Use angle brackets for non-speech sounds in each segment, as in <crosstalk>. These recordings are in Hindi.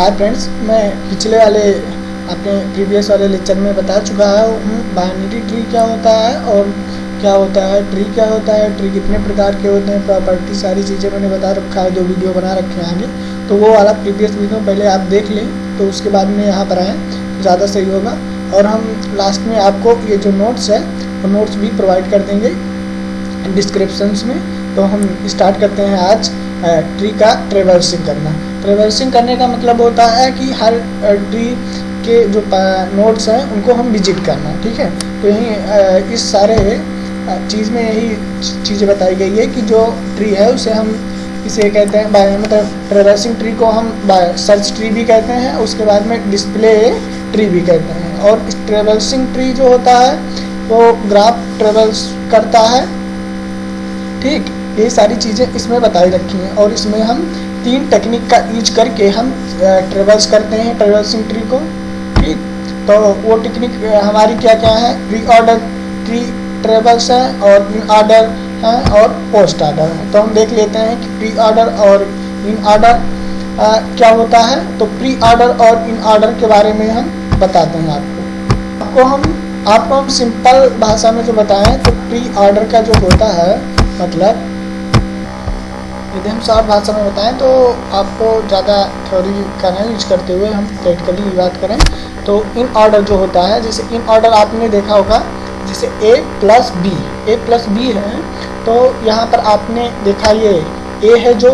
हाय फ्रेंड्स मैं पिछले वाले अपने प्रीवियस वाले लेक्चर में बता चुका हूँ बाइनरी ट्री क्या होता है और क्या होता है ट्री क्या होता है ट्री कितने प्रकार के होते हैं प्रॉपर्टी सारी चीज़ें मैंने बता रखा है दो वीडियो बना रखे हैं आगे। तो वो वाला प्रीवियस वीडियो पहले आप देख लें तो उसके बाद में यहाँ पर आएँ, ज़्यादा सही होगा। और हम लास्ट में आपको ये जो नोट्स है, वो नोट्स भी प्रोवाइड कर देंगे डिस्क्रिप्शंस में। तो हम स्टार्ट करते हैं आज ट्री का ट्रेवर्सिंग करना। ट्रेवर्सिंग करने का मतलब होता है कि हर ट्री के जो नोट्स हैं, उनको हम विज़िट करना, ठीक है? तो यही इस सारे चीज़ में यही चीज़ें बताई गई है कि जो ट्री है, उसे हम इसे कहते हैं बाय मतलब ट्रेवर्सिंग ट्री को हम सर्च ट्री भी कहते हैं, उसके बाद में डिस्प्ले ट्री भी कहते हैं। और ट्रेवर्सिंग ट्री जो होता है, वो ग्राफ ट्रेवल्स करता है, ठीक? ये सारी चीज़ें इसमें बताई रखी हैं और इसमें हम तीन टेक्निक का यूज़ करके हम ट्रेवल्स करते हैं ट्रेवल्सिंग ट्री को। ठीक? तो वो टेक्निक हमारी क्या क्या है? प्री ऑर्डर ट्री ट्रेवल्स हैं और इन ऑर्डर हैं और पोस्ट ऑर्डर है। तो हम देख लेते हैं कि प्री ऑर्डर और इन ऑर्डर क्या होता है? तो प्री ऑर्डर और इन ऑर्डर के बारे में हम बताते हैं आपको। आपको हम आपको हम सिंपल भाषा में जो बताएँ तो प्री ऑर्डर का जो होता है मतलब यदि हम साफ़ भाषा में बताएँ तो आपको ज़्यादा थ्योरी का नहीं यूज़ करते हुए हम प्रैक्टिकली बात करें। तो इन ऑर्डर जो होता है, जैसे इन ऑर्डर आपने देखा होगा, जैसे A plus B A plus B है तो यहाँ पर आपने देखा ये ए है जो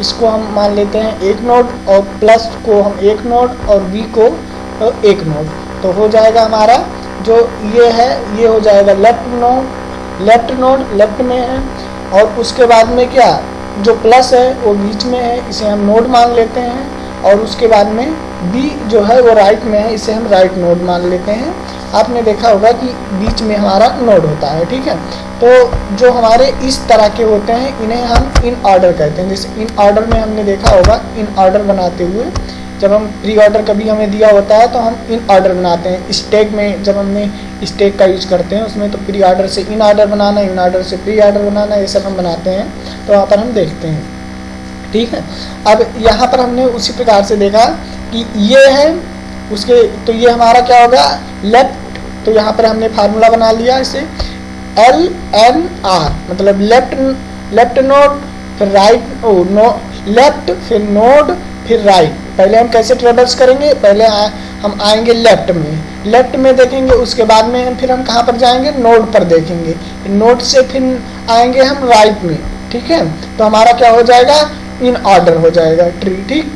इसको हम मान लेते हैं एक नोड और प्लस को हम एक नोड और बी को एक नोड तो हो जाएगा हमारा जो ये है, ये हो जाएगा left node left node left में है। और उसके बाद में क्या? जो प्लस है, वो बीच में है, इसे हम नोड मान लेते हैं और उसके बाद में बी जो है, वो राइट में है, इसे हम राइट नोड मान लेते हैं। आपने देखा होगा कि बीच में हमारा नोड होता है, ठीक है? तो जो हमारे इस तरह के होते हैं, इन्हें हम इन ऑर्डर कहते हैं। जैसे इन ऑर्डर में हमने देखा होगा इन ऑर्डर बनाते हुए जब हम प्री ऑर्डर कभी हमें दिया होता है तो हम इन ऑर्डर बनाते हैं। स्टेक में जब हमने स्टेक का यूज़ करते हैं, उसमें तो प्री ऑर्डर से इन ऑर्डर बनाना इन ऑर्डर से प्री ऑर्डर बनाना, ये सब हम बनाते हैं। तो वहाँ पर हम देखते हैं। ठीक है? अब यहाँ पर हमने उसी प्रकार से देखा कि ये है, उसके तो ये हमारा क्या होगा? लेफ़्ट तो यहाँ पर हमने फार्मूला बना लिया इसे। एल एन आर मतलब लेफ़्ट लेफ़्ट नोड फिर राइट ओ नो लेफ़्ट फिर नोड फिर राइट पहले हम कैसे ट्रेवल्स करेंगे? पहले आ, हम आएँगे लेफ़्ट में। लेफ़्ट में देखेंगे उसके बाद में फिर हम कहाँ पर जाएँगे? नोड पर देखेंगे। नोड से फिर आएँगे हम राइट में ठीक है? तो हमारा क्या हो जाएगा? इन ऑर्डर हो जाएगा ट्री ठीक?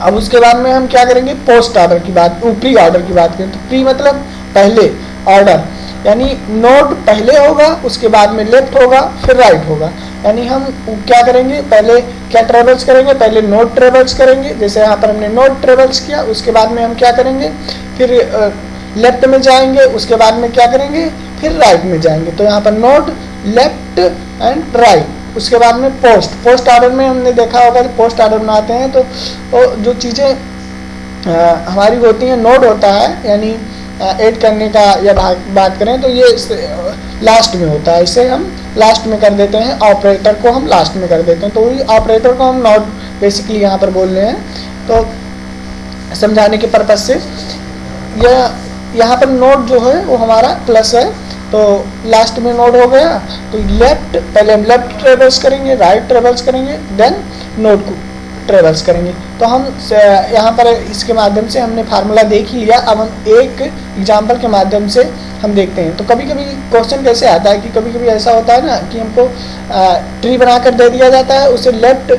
अब उसके बाद में हम क्या करेंगे? पोस्ट ऑर्डर की बात प्री ऑर्डर की बात करें। तो प्री मतलब पहले ऑर्डर यानी नोड पहले होगा उसके बाद में लेफ़्ट होगा फिर राइट होगा। यानी हम क्या करेंगे? पहले क्या ट्रेवल्स करेंगे? पहले नोट ट्रेवल्स करेंगे। जैसे यहाँ पर हमने नोड ट्रेवल्स किया, उसके बाद में हम क्या करेंगे? फिर लेफ़्ट में जाएँगे, उसके बाद में क्या करेंगे? फिर राइट में जाएँगे। तो यहाँ पर नोट लेफ़्ट एंड राइट उसके बाद में पोस्ट पोस्ट ऑर्डर में हमने देखा होगा कि पोस्ट ऑर्डर बनाते हैं तो जो चीज़ें हमारी होती हैं नोड होता है, यानी ऐड करने का या बात करें तो ये लास्ट में होता है। इसे हम लास्ट में कर देते हैं। ऑपरेटर को हम लास्ट में कर देते हैं। तो वही ऑपरेटर को हम नॉट बेसिकली यहाँ पर बोल रहे हैं। तो समझाने के पर्पज से यह यहाँ पर नोट जो है, वो हमारा प्लस है। तो लास्ट में नोड हो गया। तो लेफ़्ट, पहले हम लेफ़्ट ट्रेवल्स करेंगे, राइट ट्रेवल्स करेंगे, देन नोड को ट्रेवल्स करेंगे। तो हम यहाँ पर इसके माध्यम से हमने फार्मूला देख ही लिया। अब हम एक एग्ज़ाम्पल के माध्यम से हम देखते हैं। तो कभी कभी क्वेश्चन कैसे आता है कि कभी कभी ऐसा होता है ना कि हमको ट्री बनाकर दे दिया जाता है, उसे लेफ़्ट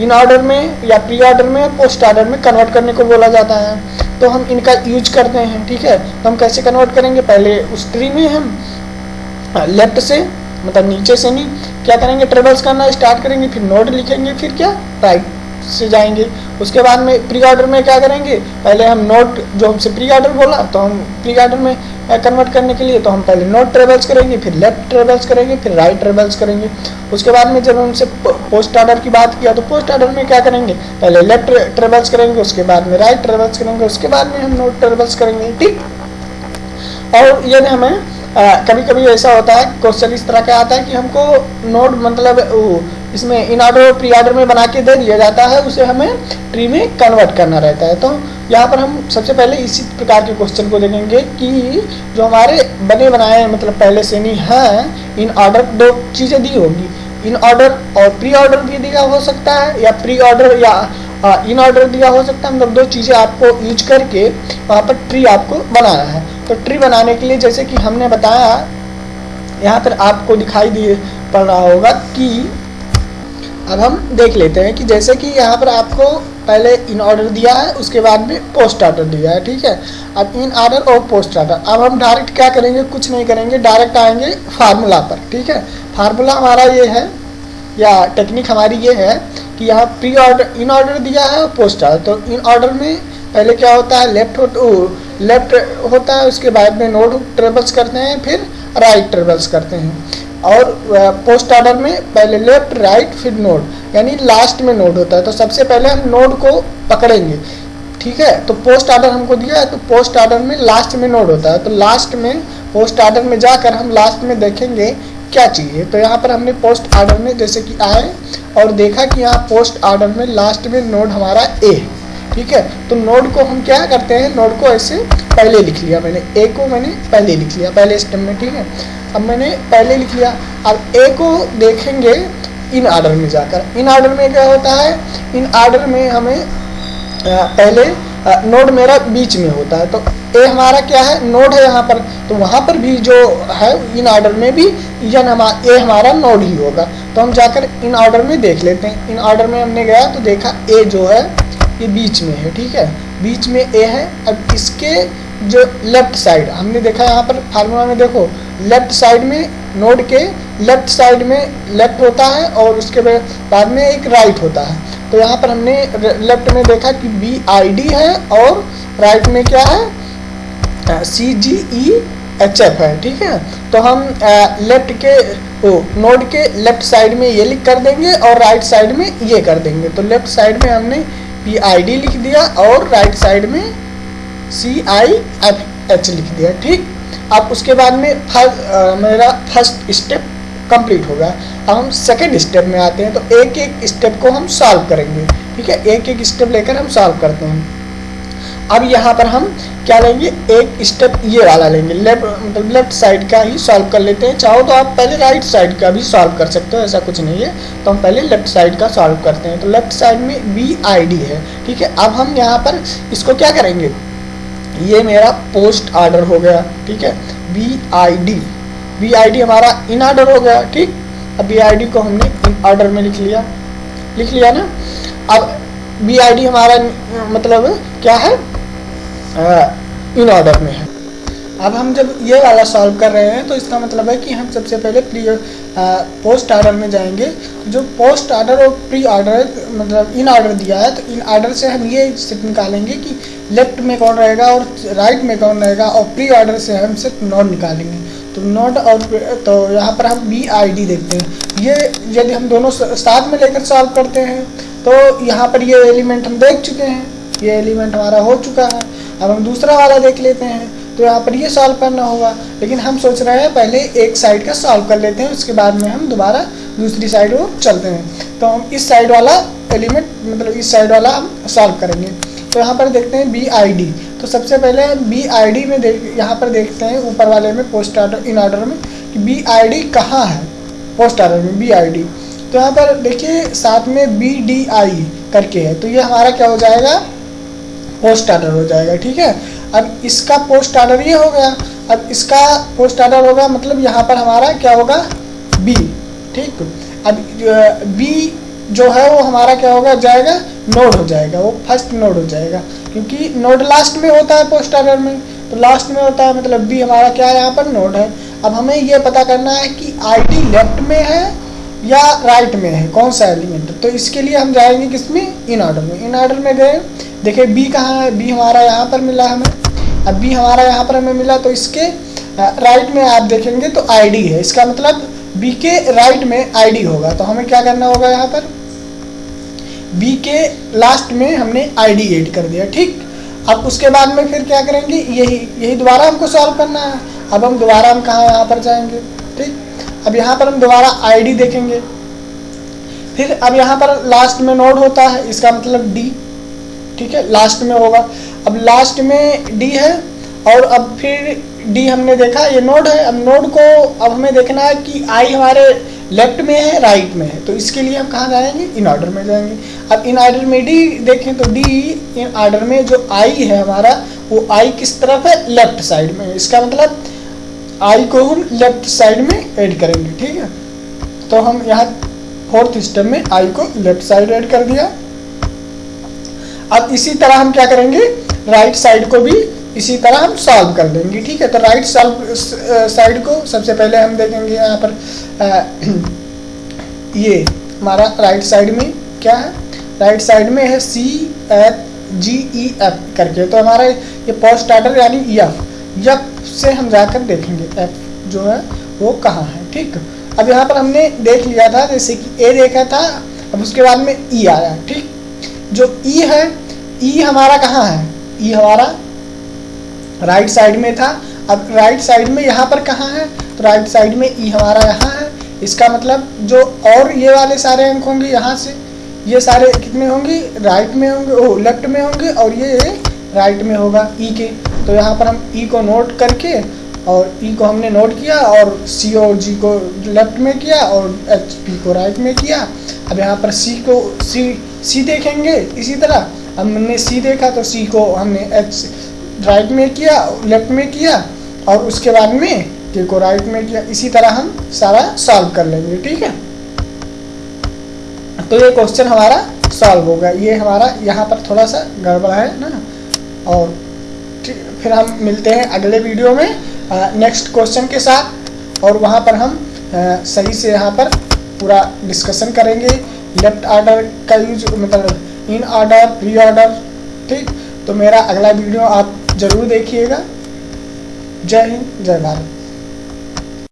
इन ऑर्डर में या प्री ऑर्डर में पोस्ट ऑर्डर में कन्वर्ट करने को बोला जाता है। तो हम इनका यूज़ करते हैं, ठीक है? तो हम कैसे कन्वर्ट करेंगे? पहले उस ट्री में हम लेफ़्ट से मतलब नीचे से नहीं, क्या करेंगे? ट्रेवल्स करना स्टार्ट करेंगे, फिर नोड लिखेंगे, फिर क्या? राइट से जाएँगे। उसके बाद में प्री ऑर्डर में क्या करेंगे? पहले हम नोट जो हमसे प्री ऑर्डर बोला तो हम प्री ऑर्डर में कन्वर्ट करने के लिए तो हम पहले नोट ट्रेवल्स करेंगे फिर लेफ़्ट ट्रेवल्स करेंगे फिर राइट ट्रेवल्स करेंगे। उसके बाद में जब हमसे पोस्ट ऑर्डर की बात किया तो पोस्ट ऑर्डर में क्या करेंगे? पहले लेफ़्ट ट्रेवल्स करेंगे उसके बाद में राइट ट्रेवल्स करेंगे उसके बाद में हम नोट ट्रेवल्स करेंगे ठीक? और यदि हमें आ, कभी कभी ऐसा होता है क्वेश्चन इस तरह का आता है कि हमको नोट मतलब इसमें इन ऑर्डर और प्री ऑर्डर में बना के दे दिया जाता है, उसे हमें ट्री में कन्वर्ट करना रहता है। तो यहाँ पर हम सबसे पहले इसी प्रकार के क्वेश्चन को देखेंगे कि जो हमारे बने बनाए मतलब पहले से नहीं है, इन ऑर्डर दो चीज़ें दी होगी। इन ऑर्डर और प्री ऑर्डर भी दिया हो सकता है, या प्री ऑर्डर या इन ऑर्डर दिया हो सकता है। मतलब दो चीज़ें आपको यूज़ करके वहाँ पर ट्री आपको बनाना है। तो ट्री बनाने के लिए जैसे कि हमने बताया, यहाँ पर आपको दिखाई दिए पड़ रहा होगा कि अब हम देख लेते हैं कि जैसे कि यहाँ पर आपको पहले इन ऑर्डर दिया है, उसके बाद में पोस्ट ऑर्डर दिया है, ठीक है? अब इन ऑर्डर और पोस्ट ऑर्डर अब हम डायरेक्ट क्या करेंगे? कुछ नहीं करेंगे डायरेक्ट आएँगे फार्मूला पर, ठीक है? फार्मूला हमारा ये है, या टेक्निक हमारी ये है कि यहाँ प्री ऑर्डर इन ऑर्डर दिया है और पोस्ट ऑर्डर तो इन ऑर्डर में पहले क्या होता है? लेफ़्ट हो लेफ़्ट होता है, उसके बाद में नोड ट्रेवल्स करते हैं, फिर राइट ट्रेवल्स करते हैं। और पोस्ट ऑर्डर में पहले लेफ़्ट राइट फिर नोड यानी लास्ट में नोड होता है। तो सबसे पहले हम नोड को पकड़ेंगे। ठीक है? तो पोस्ट ऑर्डर हमको दिया है तो पोस्ट ऑर्डर में लास्ट में नोड होता है। तो लास्ट में पोस्ट ऑर्डर में जाकर हम लास्ट में देखेंगे क्या चाहिए। तो यहाँ पर हमने पोस्ट ऑर्डर में जैसे कि आए और देखा कि यहाँ पोस्ट ऑर्डर में लास्ट में नोड हमारा ए है। ठीक है? तो नोड को हम क्या करते हैं? नोड को ऐसे पहले लिख लिया मैंने। ए को मैंने पहले लिख लिया, पहले स्टेप में, ठीक है? अब मैंने पहले लिख लिया। अब ए को देखेंगे इन ऑर्डर में जाकर। इन ऑर्डर में क्या होता है? इन ऑर्डर में हमें पहले नोड मेरा बीच में होता है। तो ए हमारा क्या है? नोड है यहाँ पर। तो वहाँ पर भी जो है इन ऑर्डर में भी यन हमारा ए हमारा नोड ही होगा। तो हम जाकर इन ऑर्डर में देख लेते हैं। इन ऑर्डर में हमने गया तो देखा ए जो है ये बीच में है, ठीक है? बीच में ए है, अब इसके जो लेफ़्ट साइड हमने देखा यहाँ पर फार्मूला में देखो लेफ़्ट साइड में नोड के लेफ़्ट साइड में लेफ़्ट होता है और उसके बाद में एक राइट होता है। तो यहाँ पर हमने लेफ़्ट में देखा कि बी आई डी है और राइट में क्या है? सी जी ई एच एफ़ है, ठीक है? तो हम लेफ़्ट के, ओ नोड के लेफ़्ट साइड में ये लिख कर देंगे और राइट साइड में ये कर देंगे। तो लेफ़्ट साइड में हमने पी आई डी लिख दिया और राइट साइड में सी आई एफ़ एच लिख दिया ठीक? अब उसके बाद में फर, आ, मेरा फ़र्स्ट स्टेप कंप्लीट हो गया। अब हम सेकेंड स्टेप में आते हैं तो एक एक स्टेप को हम सॉल्व करेंगे ठीक है? एक एक स्टेप लेकर हम सॉल्व करते हैं। अब यहाँ पर हम क्या लेंगे? एक स्टेप ये वाला लेंगे। लेफ़्ट मतलब लेफ़्ट साइड का ही सॉल्व कर लेते हैं। चाहो तो आप पहले राइट साइड का भी सॉल्व कर सकते हो, ऐसा कुछ नहीं है। तो हम पहले लेफ़्ट साइड का सॉल्व करते हैं। तो लेफ़्ट साइड में बी आई डी है, ठीक है? अब हम यहाँ पर इसको क्या करेंगे? ये मेरा पोस्ट ऑर्डर हो गया, ठीक है? B I D B I D हमारा इन ऑर्डर हो गया, ठीक? अब बी आई डी को हमने इन ऑर्डर में लिख लिया। लिख लिया ना? अब बी आई डी हमारा मतलब क्या है? इन ऑर्डर में है। अब हम जब ये वाला सॉल्व कर रहे हैं तो इसका मतलब है कि हम सबसे पहले प्री पोस्ट ऑर्डर में जाएँगे। जो पोस्ट ऑर्डर और प्री ऑर्डर मतलब इन ऑर्डर दिया है तो इन ऑर्डर से हम ये सिर्फ़ निकालेंगे कि लेफ़्ट में कौन रहेगा और राइट में कौन रहेगा, और प्री ऑर्डर से हम सिर्फ़ नोट निकालेंगे। तो नोट और तो यहाँ पर हम बी आई डी देखते हैं। ये यदि हम दोनों साथ में लेकर सॉल्व करते हैं तो यहाँ पर ये एलिमेंट हम देख चुके हैं। ये एलिमेंट हमारा हो चुका है। अब हम दूसरा वाला देख लेते हैं। तो यहाँ पर ये सॉल्व करना होगा। लेकिन हम सोच रहे हैं पहले एक साइड का सॉल्व कर लेते हैं, उसके बाद में हम दोबारा दूसरी साइड को चलते हैं। तो हम इस साइड वाला एलिमेंट मतलब इस साइड वाला हम सॉल्व करेंगे। तो यहाँ पर देखते हैं बी आई डी तो सबसे पहले बी आई डी में देख, यहाँ पर देखते हैं ऊपर वाले में पोस्ट ऑर्डर इन ऑर्डर में कि बी आई डी कहाँ है? पोस्ट ऑर्डर में बी आई डी तो यहाँ पर देखिए, साथ में बी डी आई करके है। तो ये हमारा क्या हो जाएगा? पोस्ट ऑर्डर हो जाएगा, ठीक है? अब इसका पोस्ट ऑर्डर ये हो गया। अब इसका पोस्ट ऑर्डर होगा मतलब यहाँ पर हमारा क्या होगा? बी ठीक? अब बी जो है वो हमारा क्या होगा? जाएगा नोड हो जाएगा। वो फ़र्स्ट नोड हो जाएगा। क्योंकि नोड लास्ट में होता है पोस्ट ऑर्डर में। तो लास्ट में होता है मतलब बी हमारा क्या है? यहाँ पर नोड है। अब हमें ये पता करना है कि आईडी लेफ़्ट में है या राइट में है। कौन सा एलिमेंट तो इसके लिए हम जाएँगे किसमें? इन ऑर्डर में। इन ऑर्डर में गए। देखिए बी कहाँ है? बी हमारा यहाँ पर मिला हमें। अब बी हमारा यहाँ पर हमें मिला तो इसके राइट में आप देखेंगे तो आईडी है। इसका मतलब बी के राइट में आईडी होगा। तो हमें क्या करना होगा यहाँ पर? बी के लास्ट में हमने आईडी ऐड कर दिया, ठीक? अब उसके बाद में फिर क्या करेंगे? यही यही दोबारा हमको सॉल्व करना है। अब हम दोबारा हम कहाँ, यहाँ पर जाएँगे, ठीक? अब यहाँ पर हम दोबारा आईडी देखेंगे। फिर अब यहाँ पर लास्ट में नोड होता है। इसका मतलब डी ठीक है? लास्ट में होगा। अब लास्ट में डी है और अब फिर डी हमने देखा, ये नोड है। अब नोड को अब हमें देखना है कि आई हमारे लेफ़्ट में है राइट में है। तो इसके लिए हम कहाँ जाएँगे? इन ऑर्डर में जाएँगे। अब इन ऑर्डर में डी देखें तो डी इन ऑर्डर में जो आई है हमारा, वो आई किस तरफ़ है? लेफ़्ट साइड में। इसका मतलब आई को हम लेफ़्ट साइड में ऐड करेंगे, ठीक है? तो हम यहाँ फोर्थ स्टेप में आई को लेफ़्ट साइड ऐड कर दिया। अब इसी तरह हम क्या करेंगे? राइट साइड को भी इसी तरह हम सॉल्व कर देंगे ठीक है? तो राइट सॉल्व साइड को सबसे पहले हम देखेंगे यहाँ पर आ, <clears throat> ये हमारा राइट साइड में क्या है? राइट साइड में है सी एफ़ जी ई एफ़ करके। तो हमारा ये पोस्ट ऑर्डर यानी एफ़ एफ़ से हम जाकर देखेंगे एफ़ जो है वो कहाँ है ठीक? अब यहाँ पर हमने देख लिया था जैसे कि ए देखा था अब उसके बाद में ई e आया ठीक? जो ई e है ई e हमारा कहाँ है? ई हमारा राइट साइड में था। अब राइट साइड में यहाँ पर कहाँ है? तो राइट साइड में ई हमारा यहाँ है। इसका मतलब जो और ये वाले सारे अंक होंगे यहाँ से, ये सारे कितने होंगे? राइट में होंगे ओ लेफ़्ट में होंगे और ये राइट में होगा ई के। तो यहाँ पर हम ई को नोट करके और ई को हमने नोट किया और सी और जी को लेफ़्ट में किया और एच पी को राइट में किया। अब यहाँ पर सी को सी सी देखेंगे इसी तरह। हमने सी देखा तो सी को हमने एच राइट में किया लेफ़्ट में किया और उसके बाद में के को राइट में किया। इसी तरह हम सारा सॉल्व कर लेंगे ठीक है? तो ये क्वेश्चन हमारा सॉल्व होगा ये हमारा यहाँ पर थोड़ा सा गड़बड़ है ना? और फिर हम मिलते हैं अगले वीडियो में नेक्स्ट क्वेश्चन के साथ। और वहाँ पर हम आ, सही से यहाँ पर पूरा डिस्कशन करेंगे। लेफ़्ट ऑर्डर का यूज़ मतलब इन ऑर्डर प्री ऑर्डर ठीक? तो मेरा अगला वीडियो आप ज़रूर देखिएगा। जय हिंद, जय भारत।